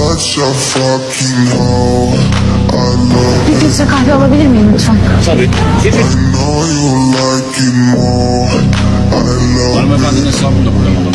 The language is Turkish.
such a fucking hoe. I love Bir filtre kahve alabilir miyim lütfen? Tabii. I know you like it more. I love Hanımefendinin hesabını da buradan alalım.